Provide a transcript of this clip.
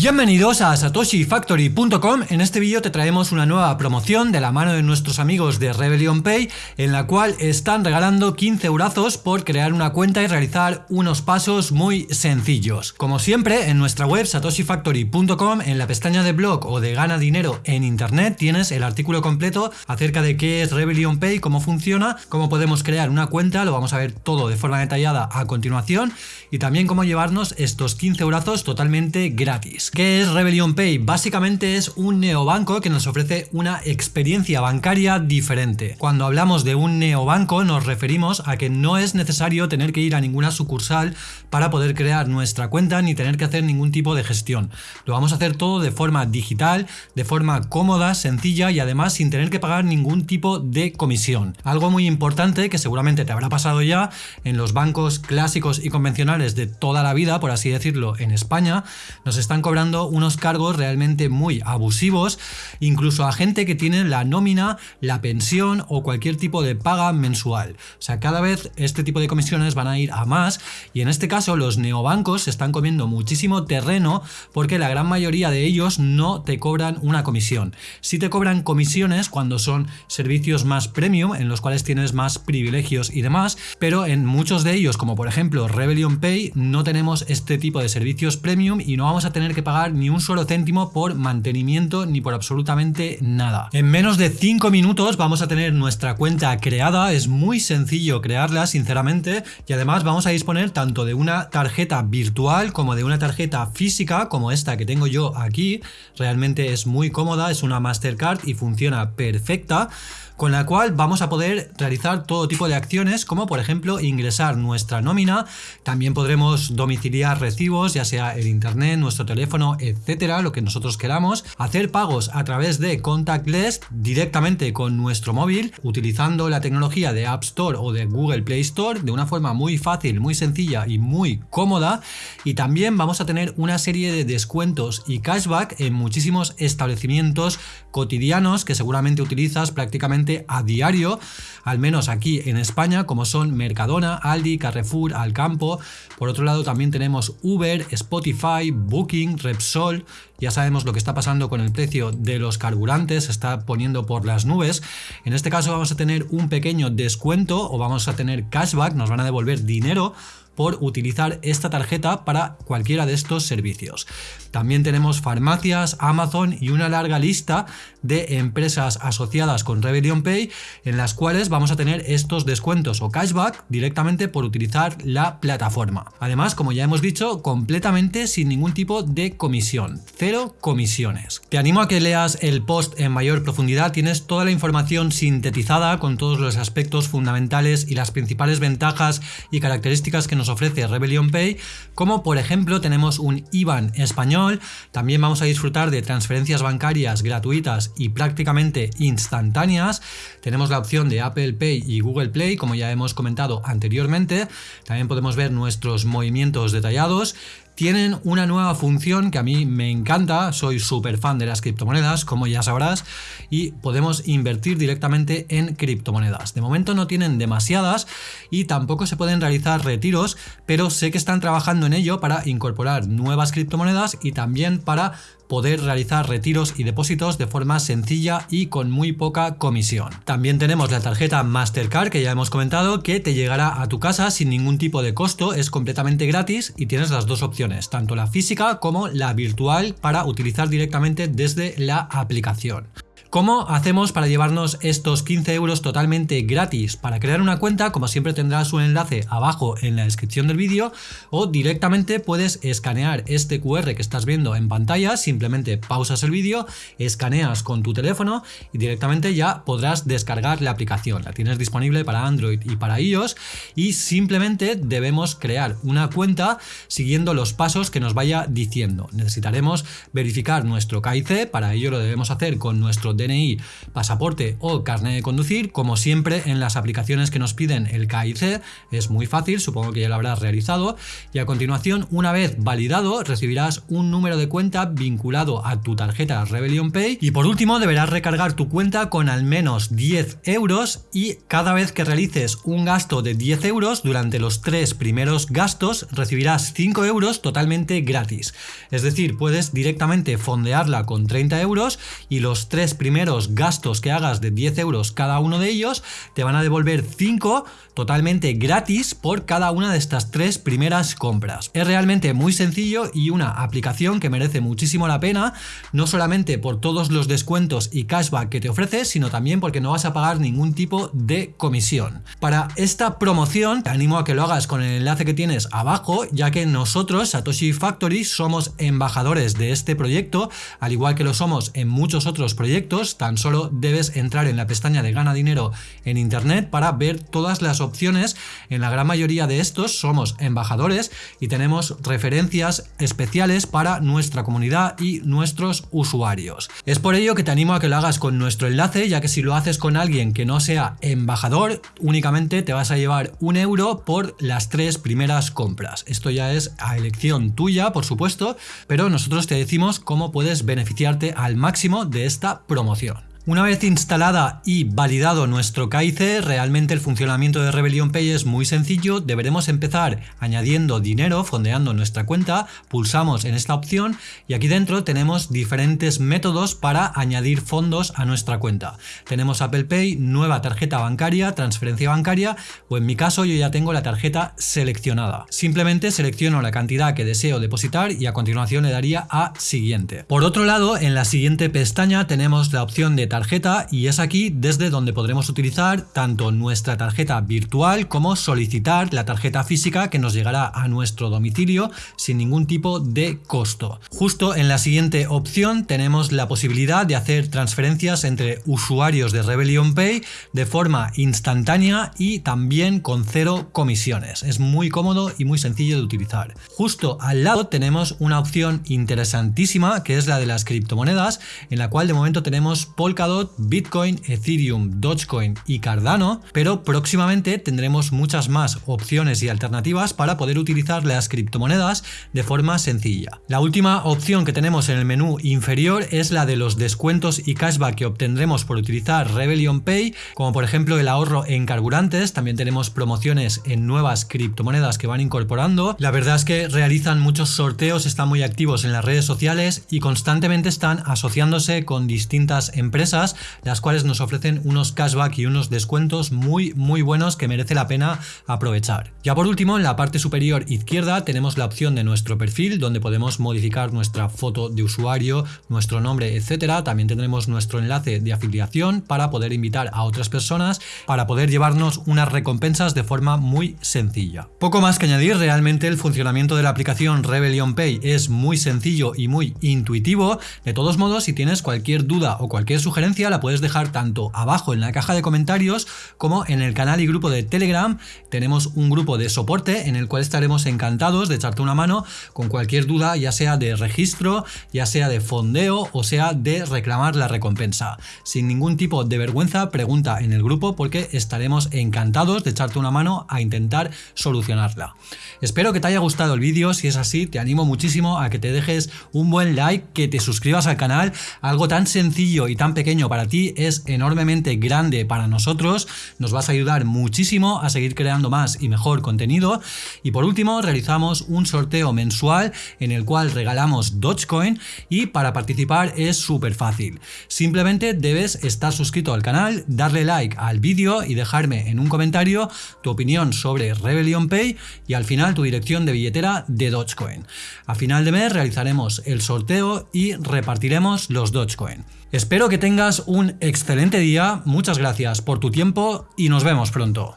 Bienvenidos a satoshifactory.com. En este vídeo te traemos una nueva promoción de la mano de nuestros amigos de Rebellion Pay, en la cual están regalando 15 eurazos por crear una cuenta y realizar unos pasos muy sencillos. Como siempre, en nuestra web satoshifactory.com, en la pestaña de blog o de gana dinero en internet, tienes el artículo completo acerca de qué es Rebellion Pay, cómo funciona, cómo podemos crear una cuenta, lo vamos a ver todo de forma detallada a continuación, y también cómo llevarnos estos 15 eurazos totalmente gratis. ¿Qué es Rebellion Pay? Básicamente es un neobanco que nos ofrece una experiencia bancaria diferente. Cuando hablamos de un neobanco nos referimos a que no es necesario tener que ir a ninguna sucursal para poder crear nuestra cuenta ni tener que hacer ningún tipo de gestión. Lo vamos a hacer todo de forma digital, de forma cómoda, sencilla y además sin tener que pagar ningún tipo de comisión. Algo muy importante que seguramente te habrá pasado ya en los bancos clásicos y convencionales de toda la vida, por así decirlo, en España, nos están cobrando unos cargos realmente muy abusivos, incluso a gente que tiene la nómina, la pensión o cualquier tipo de paga mensual. O sea, cada vez este tipo de comisiones van a ir a más y en este caso los neobancos se están comiendo muchísimo terreno porque la gran mayoría de ellos no te cobran una comisión. Sí te cobran comisiones cuando son servicios más premium en los cuales tienes más privilegios y demás, pero en muchos de ellos como por ejemplo Rebellion Pay no tenemos este tipo de servicios premium y no vamos a tener que pagar ni un solo céntimo por mantenimiento ni por absolutamente nada. En menos de 5 minutos vamos a tener nuestra cuenta creada, es muy sencillo crearla sinceramente. Y además vamos a disponer tanto de una tarjeta virtual como de una tarjeta física como esta que tengo yo aquí, realmente es muy cómoda, es una Mastercard y funciona perfecta con la cual vamos a poder realizar todo tipo de acciones como por ejemplo ingresar nuestra nómina, también podremos domiciliar recibos ya sea el internet, nuestro teléfono, etcétera, lo que nosotros queramos, hacer pagos a través de contactless directamente con nuestro móvil utilizando la tecnología de App Store o de Google Play Store de una forma muy fácil, muy sencilla y muy cómoda. Y también vamos a tener una serie de descuentos y cashback en muchísimos establecimientos cotidianos que seguramente utilizas prácticamente a diario, al menos aquí en España, como son Mercadona, Aldi, Carrefour, Alcampo. Por otro lado también tenemos Uber, Spotify, Booking, Repsol. Ya sabemos lo que está pasando con el precio de los carburantes, se está poniendo por las nubes. En este caso vamos a tener un pequeño descuento o vamos a tener cashback, nos van a devolver dinero por utilizar esta tarjeta para cualquiera de estos servicios. También tenemos farmacias, Amazon y una larga lista de empresas asociadas con Rebellion Pay en las cuales vamos a tener estos descuentos o cashback directamente por utilizar la plataforma. Además, como ya hemos dicho, completamente sin ningún tipo de comisión, cero comisiones. Te animo a que leas el post en mayor profundidad, tienes toda la información sintetizada con todos los aspectos fundamentales y las principales ventajas y características que nos ofrece Rebellion Pay, como por ejemplo tenemos un IBAN español, también vamos a disfrutar de transferencias bancarias gratuitas y prácticamente instantáneas, tenemos la opción de Apple Pay y Google Play, como ya hemos comentado anteriormente, también podemos ver nuestros movimientos detallados, tienen una nueva función que a mí me encanta, soy súper fan de las criptomonedas, como ya sabrás, y podemos invertir directamente en criptomonedas. De momento no tienen demasiadas y tampoco se pueden realizar retiros, pero sé que están trabajando en ello para incorporar nuevas criptomonedas y también para poder realizar retiros y depósitos de forma sencilla y con muy poca comisión. También tenemos la tarjeta Mastercard que ya hemos comentado que te llegará a tu casa sin ningún tipo de costo, es completamente gratis y tienes las dos opciones, tanto la física como la virtual para utilizar directamente desde la aplicación. ¿Cómo hacemos para llevarnos estos 15 euros totalmente gratis? Para crear una cuenta, como siempre tendrás un enlace abajo en la descripción del vídeo o directamente puedes escanear este QR que estás viendo en pantalla, simplemente pausas el vídeo, escaneas con tu teléfono y directamente ya podrás descargar la aplicación. La tienes disponible para Android y para iOS y simplemente debemos crear una cuenta siguiendo los pasos que nos vaya diciendo. Necesitaremos verificar nuestro KIC, para ello lo debemos hacer con nuestro DNI, pasaporte o carnet de conducir, como siempre en las aplicaciones que nos piden el KIC, es muy fácil, supongo que ya lo habrás realizado, y a continuación, una vez validado, recibirás un número de cuenta vinculado a tu tarjeta Rebellion Pay y por último deberás recargar tu cuenta con al menos 10 euros y cada vez que realices un gasto de 10 euros durante los tres primeros gastos recibirás 5 euros totalmente gratis. Es decir, puedes directamente fondearla con 30 euros y los tres primeros gastos que hagas de 10 euros cada uno de ellos te van a devolver 5 totalmente gratis por cada una de estas tres primeras compras. Es realmente muy sencillo y una aplicación que merece muchísimo la pena, no solamente por todos los descuentos y cashback que te ofrece, sino también porque no vas a pagar ningún tipo de comisión. Para esta promoción te animo a que lo hagas con el enlace que tienes abajo, ya que nosotros, Satoshi Factory, somos embajadores de este proyecto, al igual que lo somos en muchos otros proyectos, tan solo debes entrar en la pestaña de gana dinero en internet para ver todas las opciones. En la gran mayoría de estos somos embajadores y tenemos referencias especiales para nuestra comunidad y nuestros usuarios. Es por ello que te animo a que lo hagas con nuestro enlace, ya que si lo haces con alguien que no sea embajador, únicamente te vas a llevar un euro por las tres primeras compras. Esto ya es a elección tuya, por supuesto, pero nosotros te decimos cómo puedes beneficiarte al máximo de esta promoción promoción. Una vez instalada y validado nuestro KIC, realmente el funcionamiento de Rebellion Pay es muy sencillo. Deberemos empezar añadiendo dinero, fondeando nuestra cuenta, pulsamos en esta opción y aquí dentro tenemos diferentes métodos para añadir fondos a nuestra cuenta. Tenemos Apple Pay, nueva tarjeta bancaria, transferencia bancaria o en mi caso yo ya tengo la tarjeta seleccionada. Simplemente selecciono la cantidad que deseo depositar y a continuación le daría a siguiente. Por otro lado, en la siguiente pestaña tenemos la opción de y es aquí desde donde podremos utilizar tanto nuestra tarjeta virtual como solicitar la tarjeta física que nos llegará a nuestro domicilio sin ningún tipo de costo. Justo en la siguiente opción tenemos la posibilidad de hacer transferencias entre usuarios de Rebellion Pay de forma instantánea y también con cero comisiones. Es muy cómodo y muy sencillo de utilizar. Justo al lado tenemos una opción interesantísima que es la de las criptomonedas en la cual de momento tenemos Bitcoin, Ethereum, Dogecoin y Cardano, pero próximamente tendremos muchas más opciones y alternativas para poder utilizar las criptomonedas de forma sencilla. La última opción que tenemos en el menú inferior es la de los descuentos y cashback que obtendremos por utilizar Rebellion Pay, como por ejemplo el ahorro en carburantes, también tenemos promociones en nuevas criptomonedas que van incorporando. La verdad es que realizan muchos sorteos, están muy activos en las redes sociales y constantemente están asociándose con distintas empresas las cuales nos ofrecen unos cashback y unos descuentos muy muy buenos que merece la pena aprovechar. Ya por último, en la parte superior izquierda tenemos la opción de nuestro perfil, donde podemos modificar nuestra foto de usuario, nuestro nombre, etcétera. También tendremos nuestro enlace de afiliación para poder invitar a otras personas, para poder llevarnos unas recompensas de forma muy sencilla. Poco más que añadir, realmente el funcionamiento de la aplicación Rebellion Pay es muy sencillo y muy intuitivo. De todos modos, si tienes cualquier duda o cualquier sugerencia, la puedes dejar tanto abajo en la caja de comentarios como en el canal y grupo de Telegram. Tenemos un grupo de soporte en el cual estaremos encantados de echarte una mano con cualquier duda, ya sea de registro, ya sea de fondeo o sea de reclamar la recompensa. Sin ningún tipo de vergüenza, pregunta en el grupo porque estaremos encantados de echarte una mano a intentar solucionarla. Espero que te haya gustado el vídeo, si es así te animo muchísimo a que te dejes un buen like, que te suscribas al canal, algo tan sencillo y tan pequeño para ti es enormemente grande para nosotros, nos vas a ayudar muchísimo a seguir creando más y mejor contenido. Y por último, realizamos un sorteo mensual en el cual regalamos Dogecoin y para participar es súper fácil. Simplemente debes estar suscrito al canal, darle like al vídeo y dejarme en un comentario tu opinión sobre Rebellion Pay y al final tu dirección de billetera de Dogecoin. A final de mes realizaremos el sorteo y repartiremos los Dogecoin. Espero que un excelente día, muchas gracias por tu tiempo y nos vemos pronto.